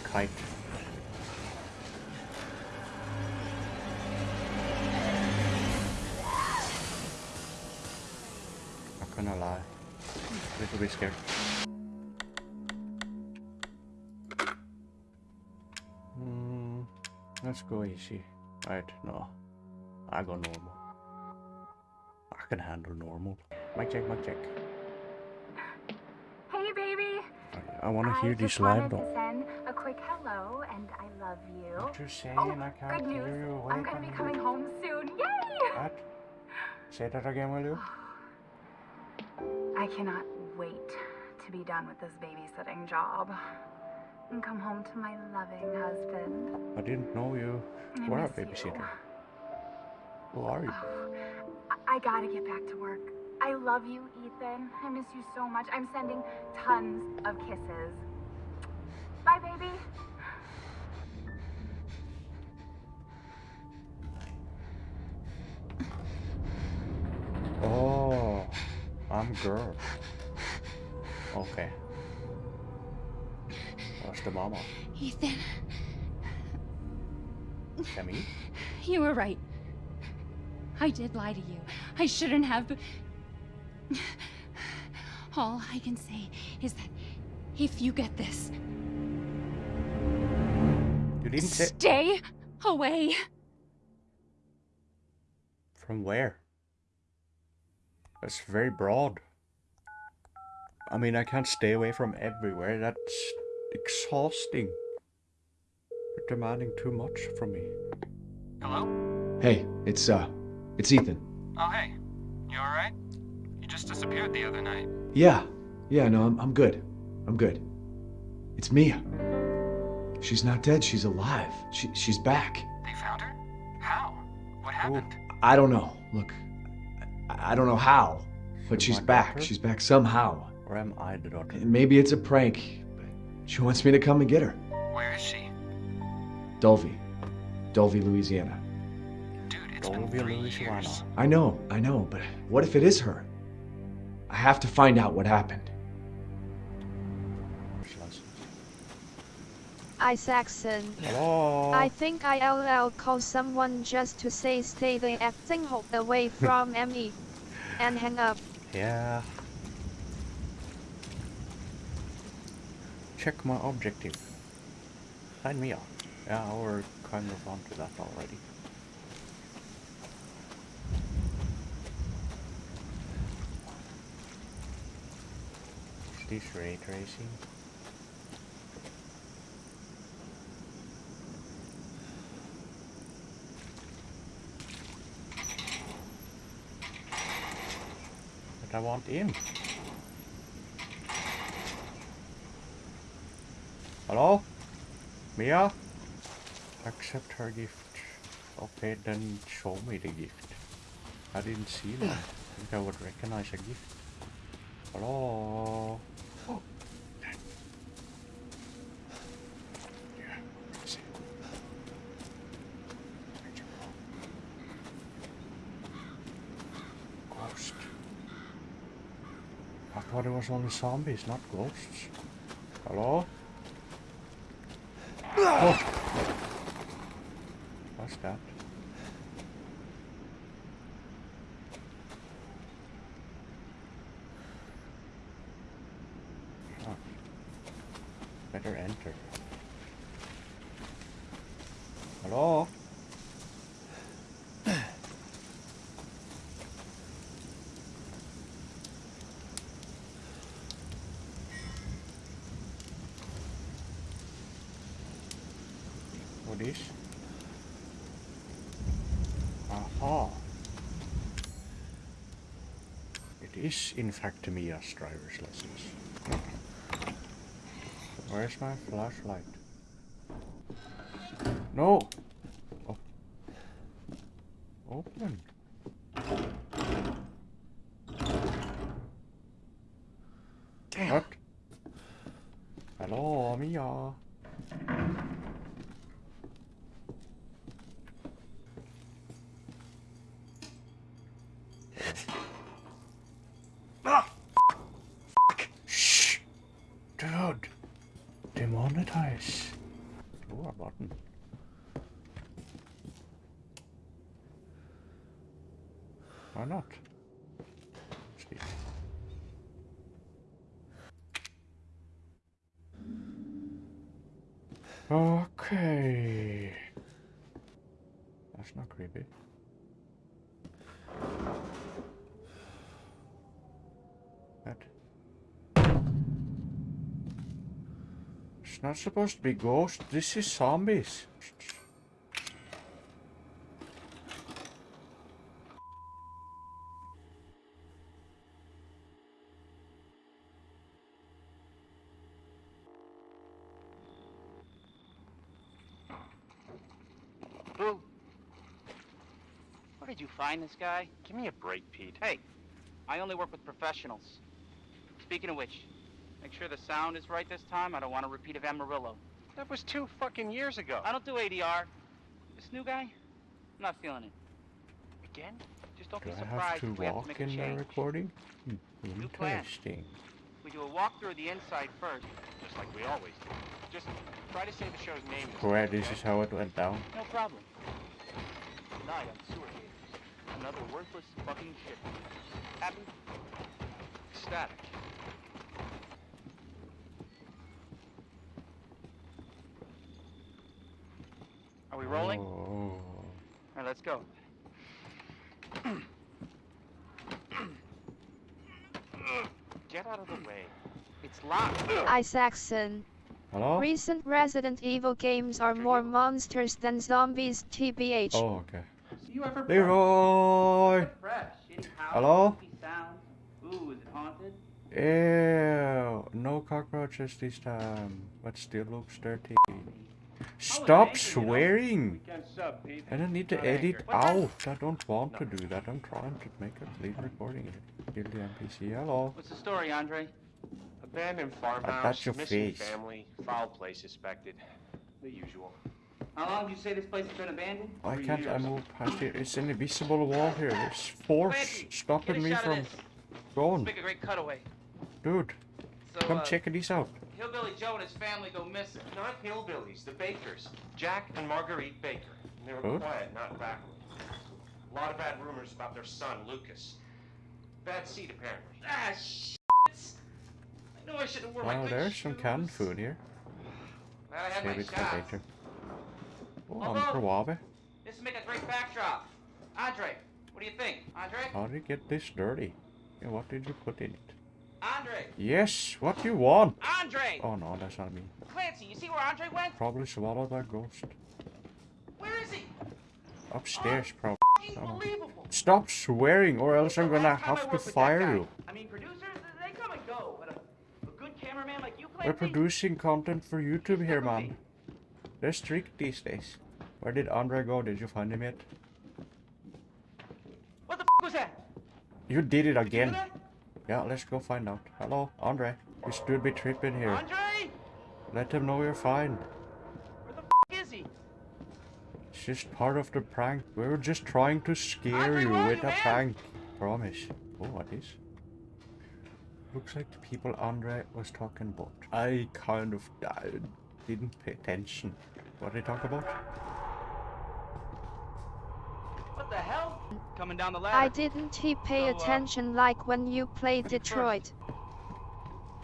Kite. Not gonna lie. A little bit scared. Hmm. Let's go easy. Right, no. I go normal. I can handle normal. Mic check, mic check. Hey, baby. I, I want to hear this live, wanted but to send a quick hello and I love you. What you saying? Oh, I can't good news. hear you. I'm gonna be minute. coming home soon. Yay! What? Say that again, will you? I cannot wait to be done with this babysitting job and come home to my loving husband. I didn't know you I were a miss you. babysitter. Who are you? Oh, I-, I gotta get back to work. I love you, Ethan. I miss you so much. I'm sending tons of kisses. Bye, baby. Oh, I'm girl. Okay. What's the mama? Ethan, Camille? you were right. I did lie to you. I shouldn't have. but- All I can say is that if you get this, You didn't stay away. from where? That's very broad. I mean, I can't stay away from everywhere. That's exhausting. You're demanding too much from me. Hello? Hey, it's uh, it's Ethan. Oh, hey. You alright? You just disappeared the other night. Yeah, yeah, no, I'm, I'm good. I'm good. It's Mia. She's not dead. She's alive. She, she's back. They found her? How? What happened? I don't know. Look, I, I don't know how, but she's back. daughter? She's back somehow. Or am I the daughter? Maybe it's a prank, but she wants me to come and get her. Where is she? Dulvey, Dulvey, Louisiana. Dude, it's Don't been three Louisiana. years. I know, I know, but what if it is her? I have to find out what happened. Isaacson. Hello. I think ILL called someone just to say stay the acting hole away from me. And hang up. Yeah. Check my objective. Sign me up. Yeah, we're kind of onto that already. Is this ray tracing? But I want in. Hello? Mia? Accept her gift. Okay, then show me the gift. I didn't see that. I think I would recognize a gift. Hello? Oh. Yeah, where is it? Where'd you go? Ghost. I thought it was only zombies, not ghosts. Hello? Oh. What's that? Huh. Better enter. Hello? What is? Aha. It is in fact to me, Mia's driver's license. Where's my flashlight? No! Oh. Open. Damn. What? Hello, Mia. Ah, Shh! Dude! Demonetize. Oh, a button. Why not? See. Okay. That's not creepy. It's not supposed to be ghosts. This is zombies. Where did you find this guy? Give me a break, Pete. Hey, I only work with professionals. Speaking of which, make sure the sound is right this time. I don't want a repeat of Amarillo. That was two fucking years ago. I don't do ADR. This new guy, I'm not feeling it. Again? Just don't Do be I have surprised to if we have to walk make a in the change. recording? Hmm, New plan. Interesting. We do a walkthrough of the inside first. Just like we always do. Just try to say the show's name. this Where this okay? is how it went down. No problem. Tonight on Sewer Gators, another worthless fucking shit. Happy? Static. Are we rolling? Oh. All right, let's go. Get out of the way. It's locked. Isaacson. Hello? Recent Resident Evil games are more monsters than zombies, TBH. Oh, okay. You ever Leroy! fresh? Any house, Hello? creepy? Ooh, is it haunted? Ew, no cockroaches this time, but still looks dirty. Oh, angry, Stop you know? swearing! Weekend sub, Pete. I don't need to edit angry. out. I don't want to do that. I'm trying to make a clean recording here. Kill the NPC. Hello. What's the story, Andre? Abandoned that's farmhouse, your missing face. family, foul play suspected. The usual. How long did you say this place has been abandoned? Why can't I move past it? It's an invisible wall here. There's force Clancy, stopping me from going. Let's make a great cutaway. Dude, So, come uh, check these out. Hillbilly Joe and his family go missing. Not hillbillies, the Bakers. Jack and Marguerite Baker. And they were Good. quiet, not backward. A lot of bad rumors about their son, Lucas. Bad seed, apparently. Ah, shit. I know I should have worn my Wow, good there's some canned shoes. food here. Glad I had Save my it shots. later. Oh, Hello? I'm Kawabe. This will make a great backdrop. Andre, what do you think? Andre? How did you get this dirty? Yeah, what did you put in it? Andre! Yes, what do you want? Andre! Oh no, that's not me. Clancy, you see where Andre went? Probably swallowed by ghost. Where is he? Upstairs, oh, probably. Oh. unbelievable. Stop swearing, or else I'm gonna last time I have to that fire you. I mean, producers, they come and go, but a, a good cameraman like you, Clancy... We're producing content for YouTube here, man. They're strict these days. Where did Andre go? Did you find him yet? What the f was that? You did it Did again. that? Yeah, let's go find out. Hello, Andre. You should be tripping here. Andre? Let him know you're fine. Where the f is he? It's just part of the prank. We were just trying to scare Andre, you with you, a man? prank. Promise. Oh, what is? Looks like the people Andre was talking about. I kind of died. Didn't pay attention. What did they talk about? What the hell? Coming down the ladder. I didn't he pay So, uh, attention like when you played Detroit.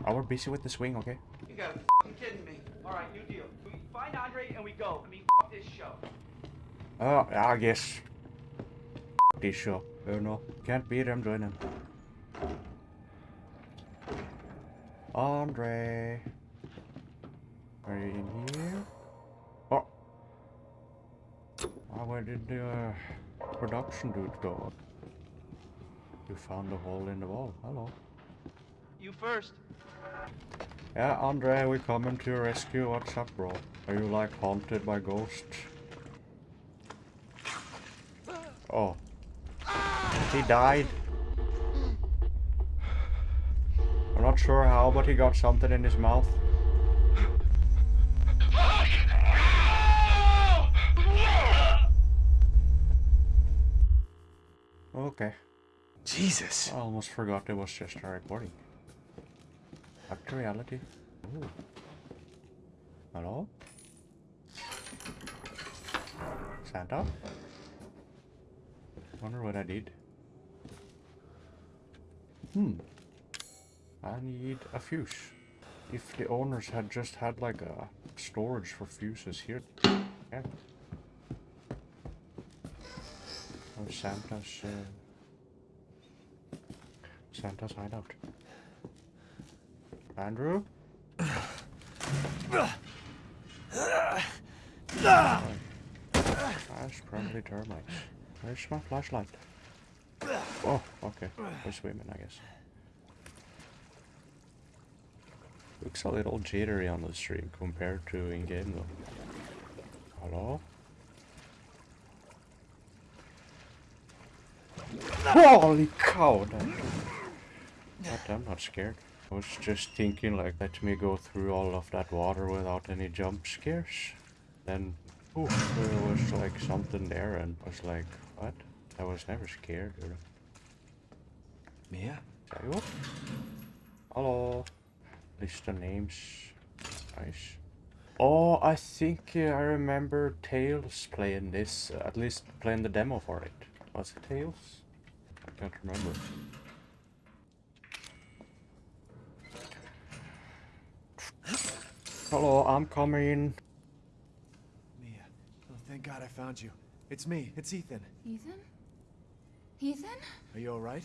I were busy with the swing, okay? You gotta be f***ing kidding me. Alright, new deal. We find Andre and we go. I mean, f this show. Oh, I guess. This show. Oh no. Can't beat him, join him. Andre. Are you in here? Where did the uh, production dude go? You found a hole in the wall. Hello. You first. Yeah, Andre, we coming to your rescue. What's up, bro? Are you like haunted by ghosts? Oh. He died. I'm not sure how, but he got something in his mouth. Okay. Jesus. I almost forgot it was just a recording. Back to reality. Ooh. Hello? Santa? Wonder what I did. Hmm. I need a fuse. If the owners had just had like a storage for fuses here. Yeah. Oh, Santa's, uh, Santa's hideout. Andrew? That's probably termites. Where's my flashlight? Oh, okay. We're swimming, I guess. Looks a little jittery on the stream compared to in-game though. Hello? Holy cow! That... I'm not scared. I was just thinking like, let me go through all of that water without any jump scares. Then, oof, there was like something there and I was like, what? I was never scared. Or... Mia? Hello. List of names. Nice. Oh, I think uh, I remember Tails playing this, uh, at least playing the demo for it. Was it Tails? I can't remember. Hello, I'm coming. Mia. Oh, thank God I found you. It's me. It's Ethan. Ethan? Ethan? Are you alright?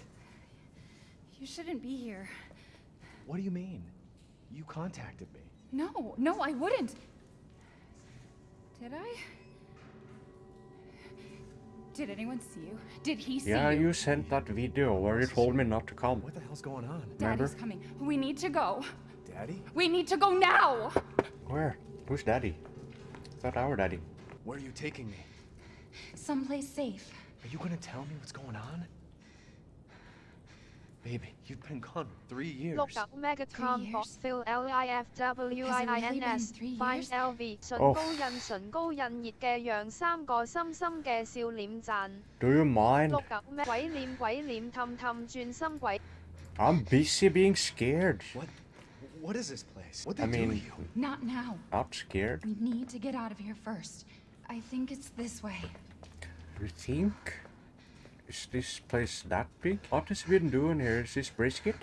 You shouldn't be here. What do you mean? You contacted me. No, no, I wouldn't. Did I? Did anyone see you? Did he see Yeah, you? Yeah, you sent that video where you told me not to come. What the hell's going on? remember? Daddy's coming. We need to go. Daddy? We need to go now! Where? Who's daddy? Is that our daddy? Where are you taking me? Someplace safe. Are you gonna tell me what's going on? Baby, you've been gone three years. 六九 Megatron years? Box Fill L I F W Has I it I really N S been three Find years? L V 唇 Oh. 高印唇高印热嘅让三个深深嘅笑脸赞。 Do you mind? 六九 Me 鬼脸鬼脸氹氹转心鬼。 I'm busy being scared. What? What is this place? What I they do to mean, you? Not now. I'm scared. We need to get out of here first. I think it's this way. You think? Is this place that big? What has been doing here? Is this brisket?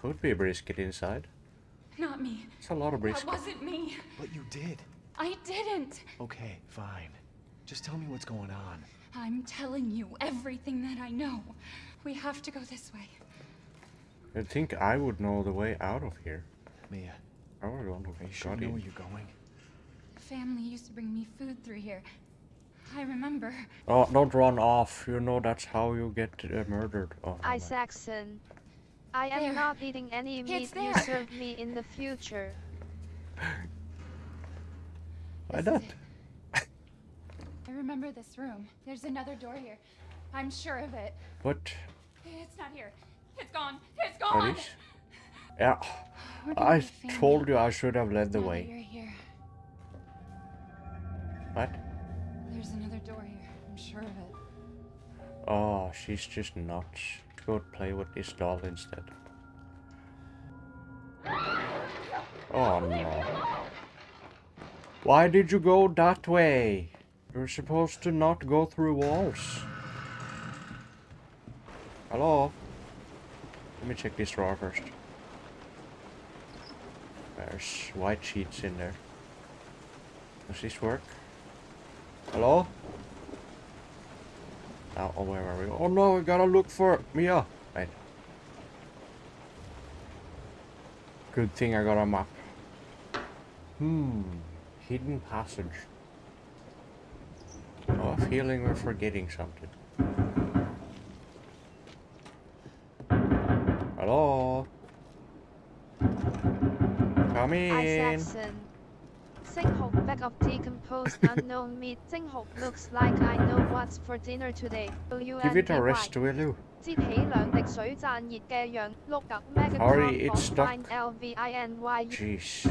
Could be a brisket inside. Not me. It's a lot of That brisket. wasn't me. But you did. I didn't. Okay, fine. Just tell me what's going on. I'm telling you everything that I know. We have to go this way. I think I would know the way out of here. Mia, I would want are you to sure know where you're going? Family used to bring me food through here. I remember. Oh, don't run off. You know that's how you get uh, murdered. Oh, never mind. Isaacson. I am There. not eating any It's meat you there. serve me in the future. Why This not? I remember this room. There's another door here. I'm sure of it. What? It's not here. It's gone. It's gone. is? Yeah, I told you I should have led the Now way. You're here. What? There's another door here. I'm sure of it. Oh, she's just nuts. Go play with this doll instead. Oh no. Why did you go that way? You're supposed to not go through walls. Hello? Let me check this drawer first. There's white sheets in there. Does this work? Hello? Now, oh, where are we? Oh no, we gotta look for Mia. Wait. Good thing I got a map. Hmm. Hidden passage. Oh, a feeling we're forgetting something. mean? Singhok bag of decomposed unknown meat. Singhok looks like I know what's for dinner today. W Give it a rest, will you? Sorry, it's stuck. Jeez.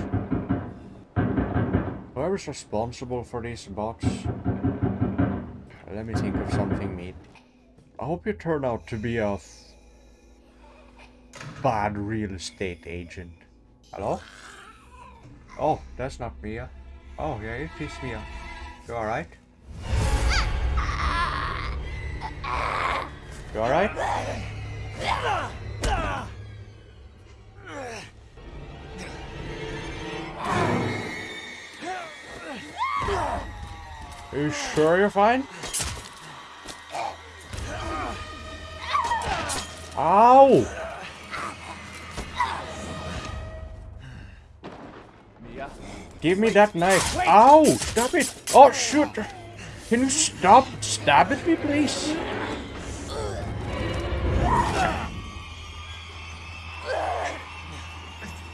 Whoever's responsible for this box? Let me think of something meat. I hope you turn out to be a bad real estate agent. Hello? Oh, that's not Mia. Oh, yeah, it is Mia. You alright? You alright? Are you sure you're fine? Ow! Give me that knife. Ow! Stop it! Oh, shoot! Can you stop stabbing me, please? Ah!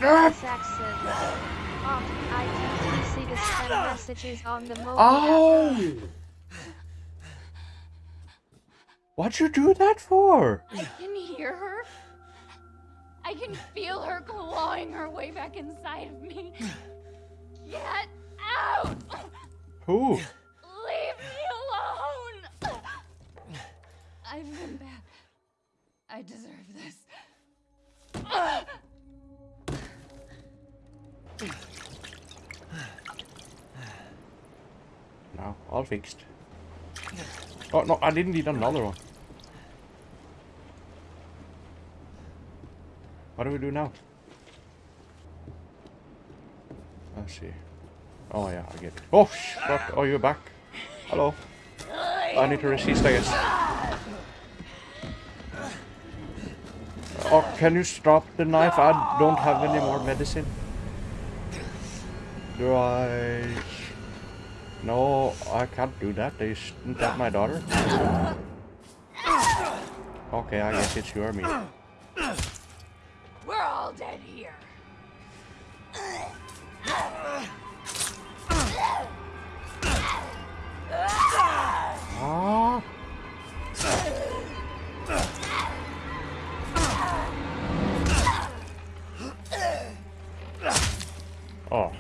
Oh, I can see the spam messages on the mobile app. Ow! What'd you do that for? I can hear her. I can feel her clawing her way back inside of me. Get out! Who? Leave me alone! I've been bad. I deserve this. No, all fixed. Oh no, I didn't need another one. What do we do now? Let's see. Oh yeah, I get it. Oh, what? Oh, you're back. Hello. I need to resist, I guess. Oh, can you stop the knife? I don't have any more medicine. Do I... No, I can't do that. Isn't that my daughter? Okay, I guess it's your meat. We're all dead here. Oh.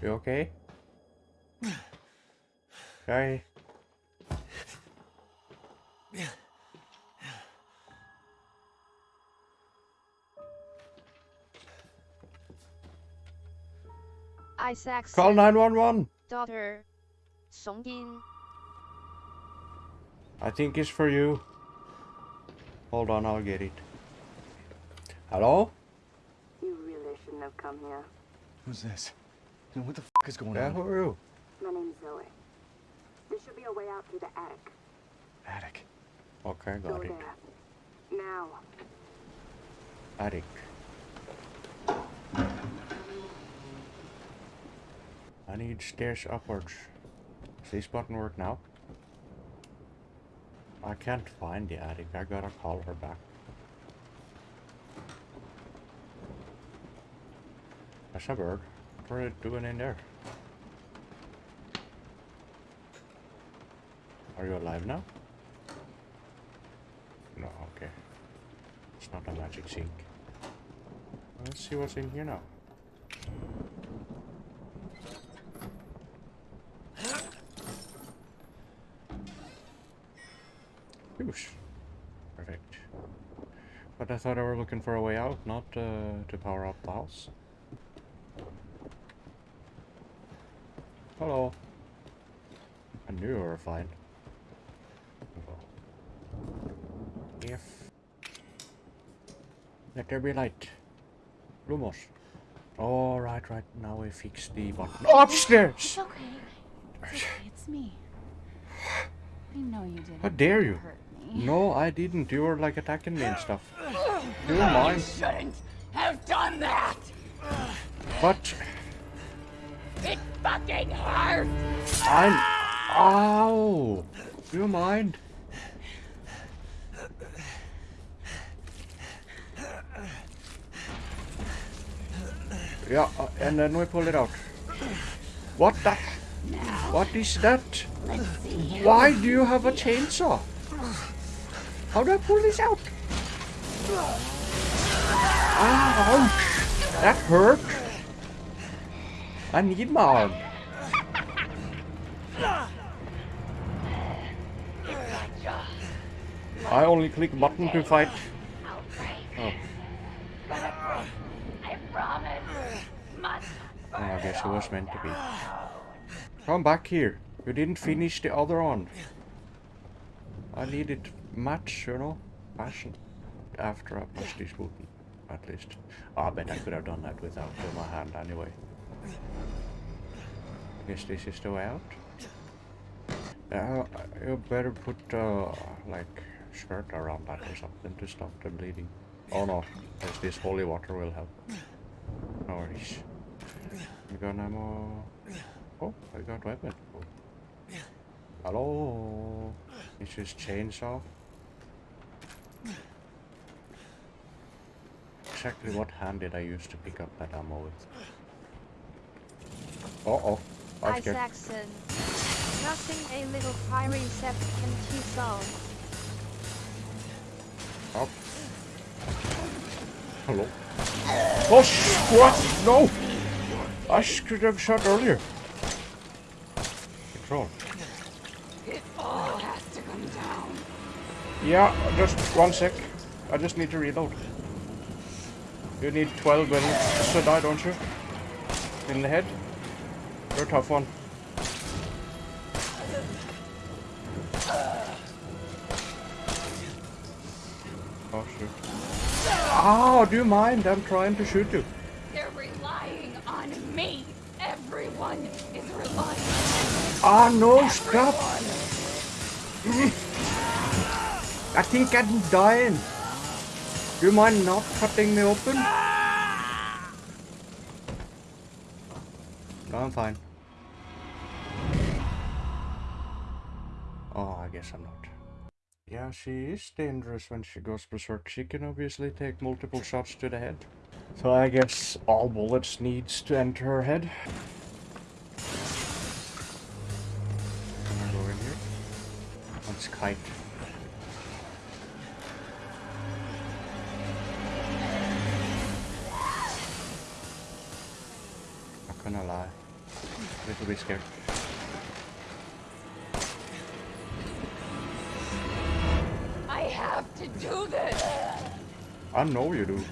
You okay? Okay. Isaac's Call 911. daughter. Song Songjin. I think it's for you. Hold on, I'll get it. Hello? You really shouldn't have come here. Who's this? And what the f is going Yeah, on? who are you? My name's Zoe. There should be a way out through the attic. Attic. Okay, Go got it. there. Now. Attic. I need stairs upwards. Does this button work now? I can't find the attic. I gotta call her back. That's a bird. What are you doing in there? Are you alive now? No, okay. It's not a magic sink. Let's see what's in here now. Thought I were looking for a way out, not uh, to power up the house. Hello. I knew you were fine. If let there be light. Lumos. Oh, right, right. Now we fix the button. Upstairs! It's okay. It's okay. It's me. I know you didn't. How dare you? Hurt me. No, I didn't. You were like attacking me and stuff. You were mine. shouldn't have done that. But It fucking hurts! I'm. Ow! Do You mind? Yeah, uh, and then we pull it out. What the? What is that? Why do you have a chainsaw? How do I pull this out? Ouch! That hurt. I need my arm. I only click button to fight. Oh. I Oh, I guess it was meant to be. Come back here. You didn't finish the other one. I needed match, you know, passion after I pushed this button, at least. Ah, I bet I could have done that without my hand anyway. I Guess this is the way out. Yeah, you better put uh, like shirt around that or something to stop the bleeding. Oh no, there's this holy water will help. No worries. We got ammo. Oh, I got weapon. Oh. Hello. This is chainsaw. Exactly what hand did I use to pick up that ammo with? Uh oh. I'm scared. Isaacson. Nothing a little fiery except can T-Soul. Up. Hello. Oh, sh- what? No! I should have shot earlier. Control. It all has to come down. Yeah, just one sec. I just need to reload. You need 12 bullets to die, don't you? In the head? You're a tough one. Oh shoot. Oh, do you mind? I'm trying to shoot you. They're relying on me. Everyone is relying on me. Ah no, stop! I think I'm dying. Do you mind not cutting me open? No, I'm fine. Oh, I guess I'm not. Yeah, she is dangerous when she goes berserk. She can obviously take multiple shots to the head. So I guess all bullets needs to enter her head. Can I go in here? Let's kite. Gonna lie. A little bit scared. I have to do this. I know you do.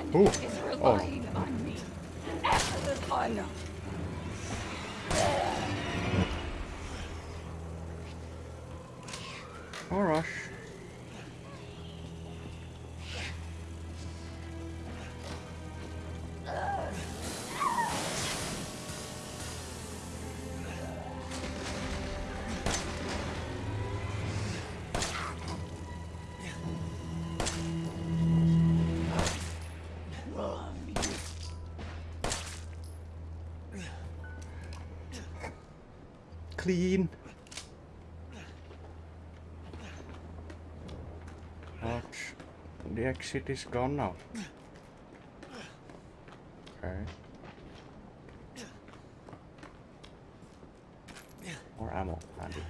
Everyone Who? is relying on oh. me. Oh, Clean. Ouch. The exit is gone now. Okay. More ammo, handy.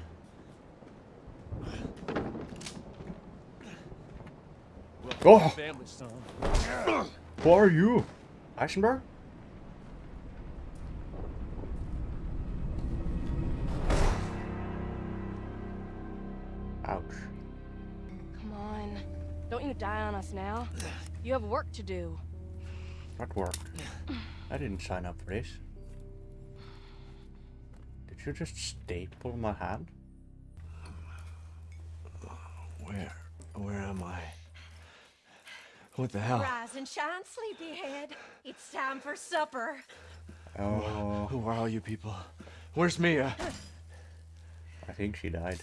Oh! Who are you? Eisenberg? Ouch. Come on. Don't you die on us now. You have work to do. What work? I didn't sign up for this. Did you just staple my hand? Where? Where am I? What the hell? Rise and shine, sleepyhead. It's time for supper. Oh, Who are all you people? Where's Mia? I think she died.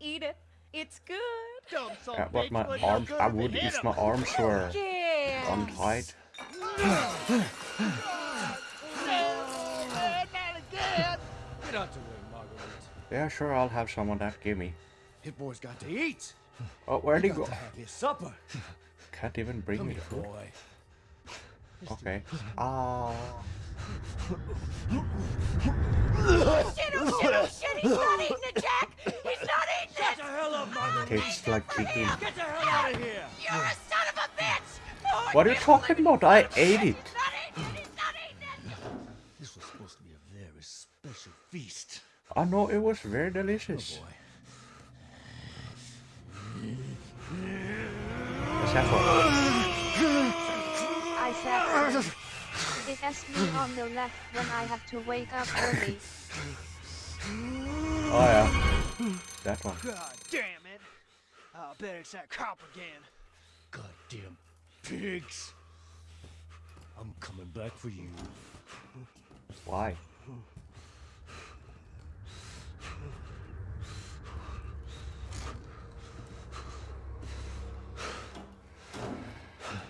Eat it. It's good. Uh, but my arms, I would if my arms were Yeah. untied. Get out the way, Marguerite. Yeah, sure, I'll have some of that. Give me. Hit boy's got to eat. Oh, where'd he Got go? have his supper. Can't even bring Come me here, food. boy. Okay. Ah. Oh. Shit, oh shit, oh shit. He's not eating it, Jack. He's not eating Get it. the hell up, Marguerite. Tastes like chicken. Get the hell out of here. You're a son of a bitch. Oh, What are you talking about? I ate it. He's not eating it. He's not eating it. This was supposed to be a very special feast. I know it was very delicious. What's that for? I said it has me on the left when I have to wake up early. Oh yeah, that one. God damn it! I bet it's that cop again. Goddamn pigs! I'm coming back for you. Why?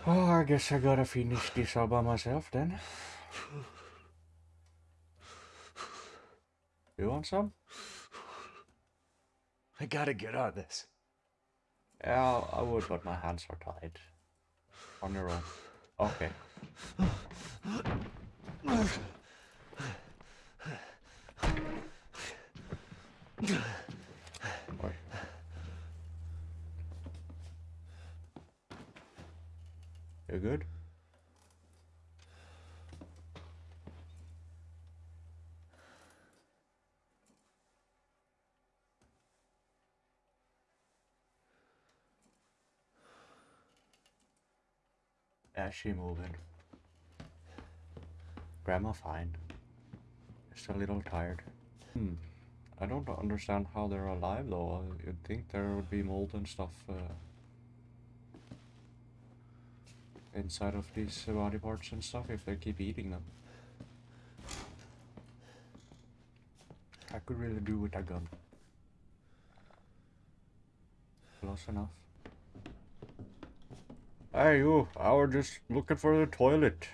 Oh, I guess I gotta finish this all by myself then. You want some? I gotta get out of this. Yeah, I would, but my hands are tied. On your own. Okay. You good? Yeah, she moving. Grandma fine. Just a little tired. Hmm. I don't understand how they're alive though. You'd think there would be mold and stuff uh, inside of these uh, body parts and stuff if they keep eating them. I could really do with a gun. Close enough. Hey you, I was just looking for the toilet.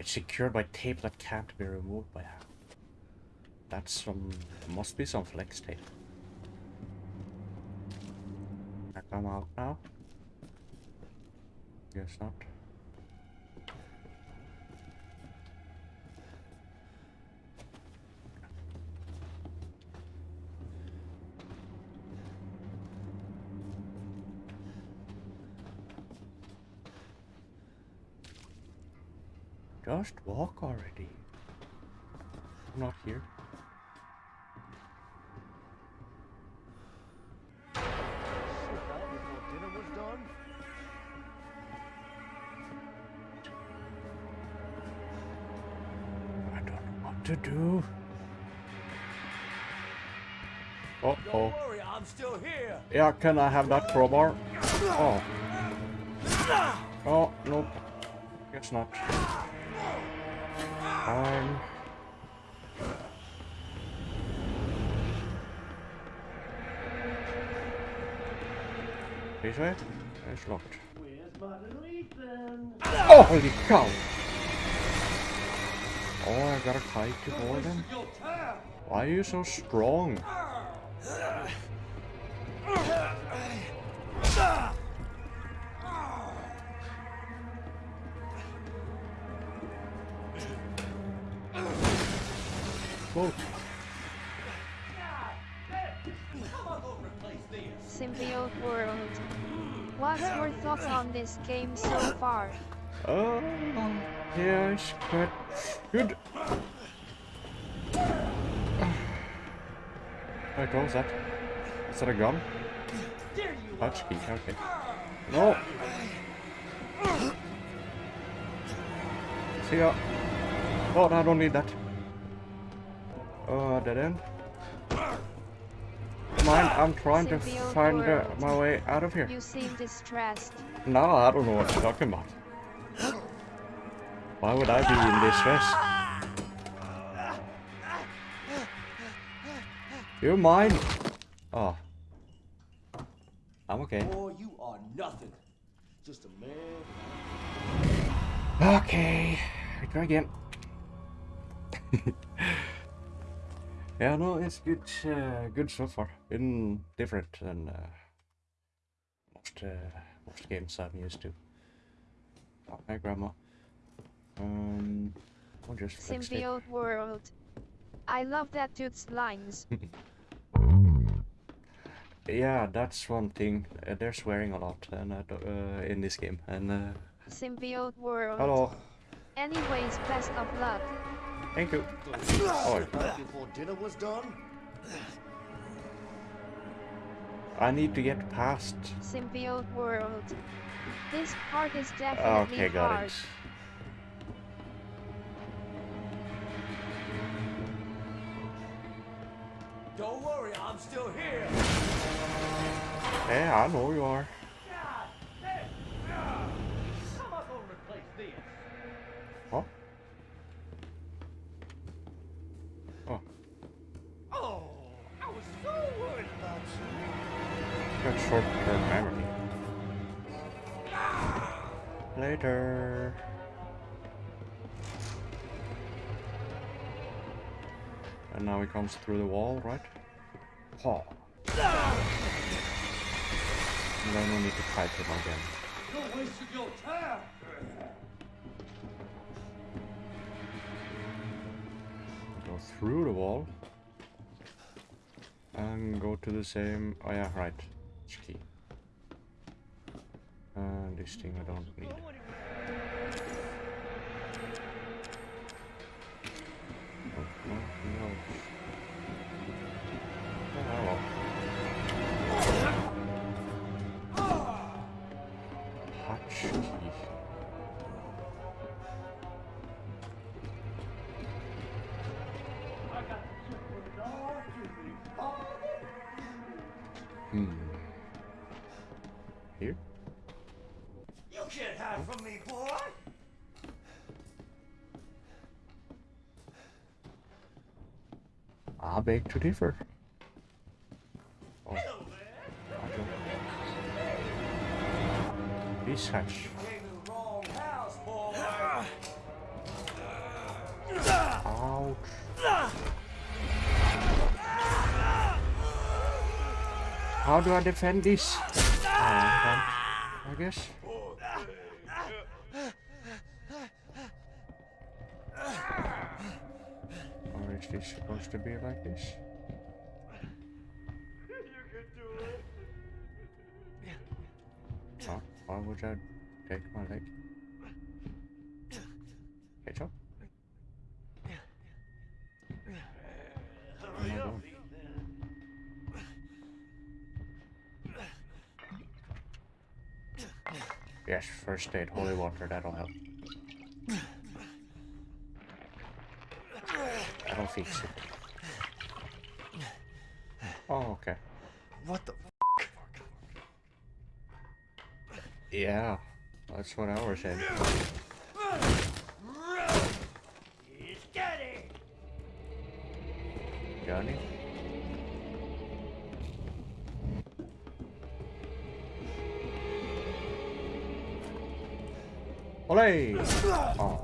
It's secured by tape that can't be removed by hand. That's some... must be some flex tape. Can I come out now? Guess not. Just walk already. I'm not here. Dinner was done. I don't know what to do. Uh oh. worry, I'm still here. Yeah, can I have that crowbar? Oh. Oh, nope. Guess not. Fine. This way? It's locked. Oh, holy cow! Oh, I got a kite to board him. Why are you so strong? Whoa. Symbiote World. What's your thoughts on this game so far? Um, oh, yeah, it's quite good. What was that? Is that a gun? Touch key, okay. No! See ya. Oh, I don't need that. Dead end. Mind, I'm trying to find uh, world. my way out of here. You seem distressed. No, I don't know what you're talking about. Why would I be in distress? You're mine. Oh. I'm okay. Boy, you are nothing. Just a man. Okay. We try again. yeah, no, it's good. Uh, good so far. Been different than uh, most uh, most games I'm used to. Oh, hi, grandma. Um, I'll just. Symbiote World. I love that dude's lines. Yeah, that's one thing. Uh, they're swearing a lot, and uh, uh, in this game. And uh, Symbiote World. hello. Anyways, best of luck. Thank you. Oh, Before dinner was done? I need to get past. Symbiote world. This part is definitely Okay, got hard. it. Don't worry, I'm still here. Yeah, I know you are. Later. And now he comes through the wall, right? Oh. And then we need to fight him again. You're wasting your time. Go through the wall. And go to the same... Oh yeah, right. It's key. And this thing I don't need. Hmm. Here? You can't hide from me, boy. I beg to differ. Oh. Hello there. How do I defend this? Uh, I guess. Or is this supposed to be like this? Why would I take my leg? Ketchup? What am I doing? Yes, first aid, holy water, that'll help. That'll fix it. Oh, okay. What the? Yeah, that's what I was saying. Steady. Johnny? Olay! Oh.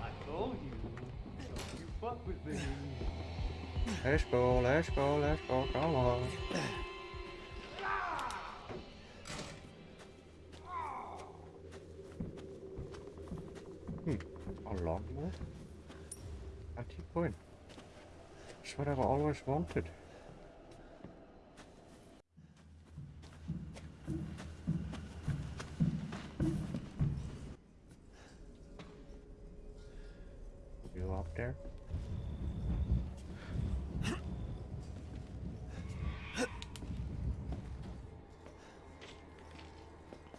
I told you. You fuck with me. Let's go, let's go, let's go, come on. Hmm, a lawnmower? I keep going. It's what I've always wanted. You up there?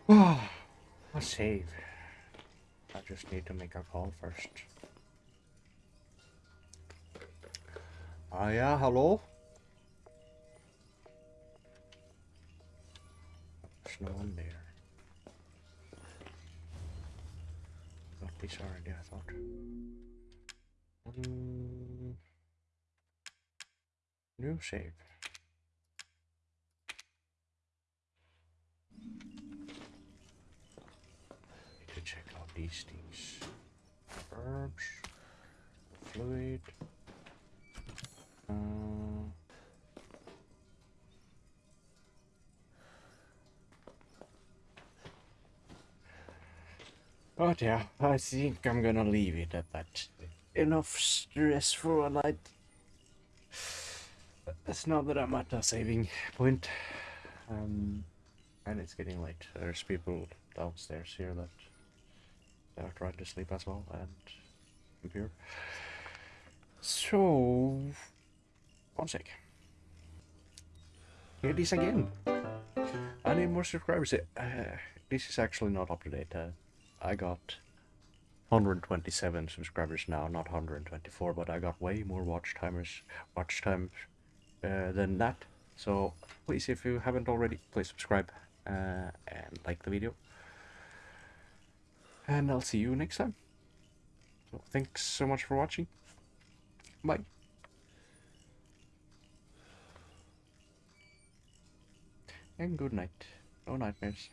A save. I just need to make a call first. Ah, yeah, hello? There's no one there. Got this already, I thought. Mm, new shape. Need to check out these things. Herbs, fluid. Uh, but yeah, I think I'm gonna leave it at that. Enough stress for a night. It's not that I'm at a saving point. Um, And it's getting late. There's people downstairs here that are trying to sleep as well, and I'm here. So, one sec. Here it is again. I need more subscribers. Uh, this is actually not up to date. Uh, I got 127 subscribers now, not 124, but I got way more watch timers, watch times uh, than that. So please, if you haven't already, please subscribe uh, and like the video. And I'll see you next time. So thanks so much for watching. Bye. And good night. No nightmares.